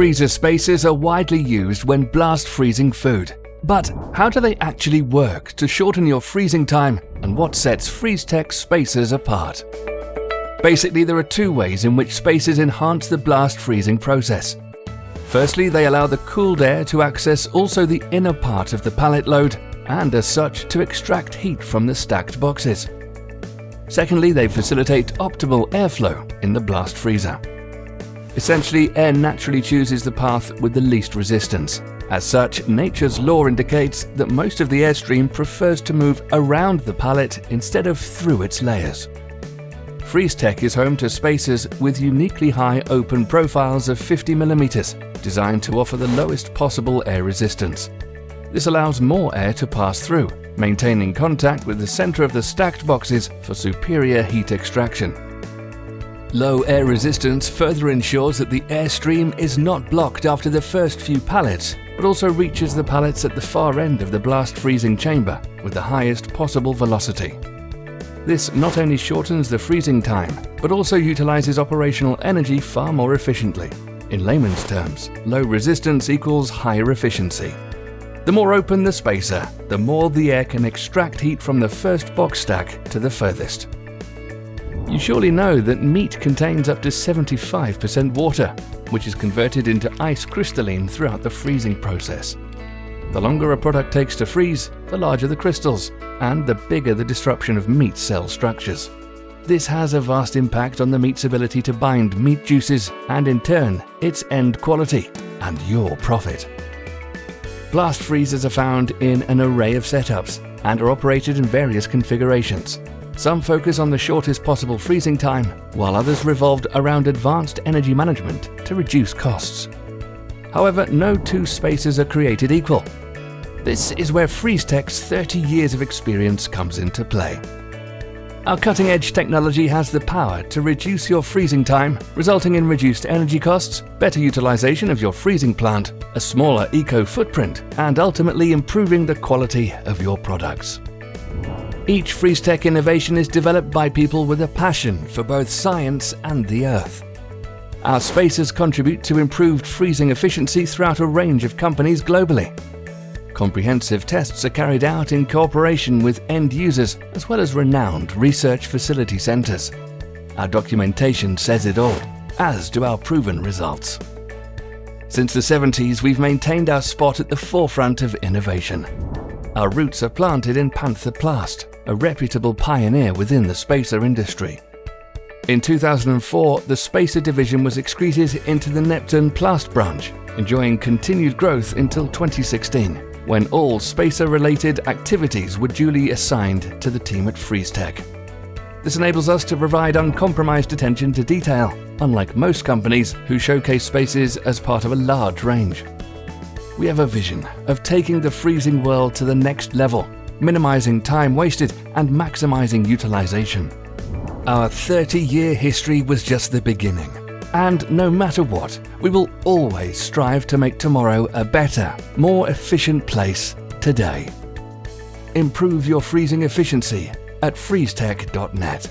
freezer spacers are widely used when blast freezing food. But how do they actually work to shorten your freezing time and what sets FreezeTech spacers apart? Basically, there are two ways in which spacers enhance the blast freezing process. Firstly, they allow the cooled air to access also the inner part of the pallet load and as such to extract heat from the stacked boxes. Secondly, they facilitate optimal airflow in the blast freezer. Essentially, air naturally chooses the path with the least resistance. As such, nature's law indicates that most of the airstream prefers to move around the pallet instead of through its layers. FreezeTech is home to spacers with uniquely high open profiles of 50mm, designed to offer the lowest possible air resistance. This allows more air to pass through, maintaining contact with the center of the stacked boxes for superior heat extraction. Low air resistance further ensures that the airstream is not blocked after the first few pallets, but also reaches the pallets at the far end of the blast freezing chamber with the highest possible velocity. This not only shortens the freezing time, but also utilizes operational energy far more efficiently. In layman's terms, low resistance equals higher efficiency. The more open the spacer, the more the air can extract heat from the first box stack to the furthest. You surely know that meat contains up to 75% water, which is converted into ice crystalline throughout the freezing process. The longer a product takes to freeze, the larger the crystals, and the bigger the disruption of meat cell structures. This has a vast impact on the meat's ability to bind meat juices and in turn, its end quality and your profit. Blast freezers are found in an array of setups and are operated in various configurations. Some focus on the shortest possible freezing time, while others revolved around advanced energy management to reduce costs. However, no two spacers are created equal. This is where FreezeTech's 30 years of experience comes into play. Our cutting-edge technology has the power to reduce your freezing time, resulting in reduced energy costs, better utilization of your freezing plant, a smaller eco-footprint, and ultimately improving the quality of your products. Each FreezeTech innovation is developed by people with a passion for both science and the Earth. Our spacers contribute to improved freezing efficiency throughout a range of companies globally. Comprehensive tests are carried out in cooperation with end users as well as renowned research facility centres. Our documentation says it all, as do our proven results. Since the 70s, we've maintained our spot at the forefront of innovation. Our roots are planted in Panther Plast, a reputable pioneer within the spacer industry. In 2004, the Spacer division was excreted into the Neptune Plast branch, enjoying continued growth until 2016, when all spacer-related activities were duly assigned to the team at FreezeTech. This enables us to provide uncompromised attention to detail, unlike most companies who showcase spacers as part of a large range. We have a vision of taking the freezing world to the next level, minimizing time wasted and maximizing utilization. Our 30-year history was just the beginning. And no matter what, we will always strive to make tomorrow a better, more efficient place today. Improve your freezing efficiency at freezetech.net.